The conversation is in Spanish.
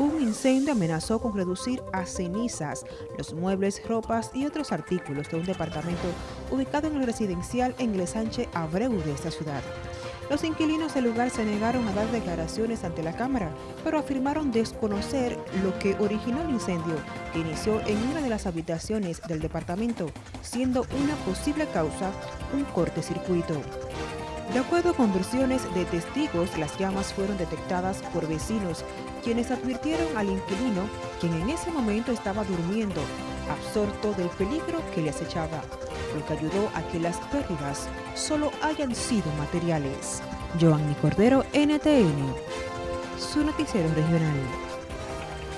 un incendio amenazó con reducir a cenizas los muebles, ropas y otros artículos de un departamento ubicado en el residencial en el Sánchez Abreu de esta ciudad. Los inquilinos del lugar se negaron a dar declaraciones ante la Cámara, pero afirmaron desconocer lo que originó el incendio que inició en una de las habitaciones del departamento, siendo una posible causa un corte-circuito. De acuerdo con versiones de testigos, las llamas fueron detectadas por vecinos, quienes advirtieron al inquilino, quien en ese momento estaba durmiendo, absorto del peligro que le acechaba, lo que ayudó a que las pérdidas solo hayan sido materiales. Joanny Cordero, NTN, su noticiero regional.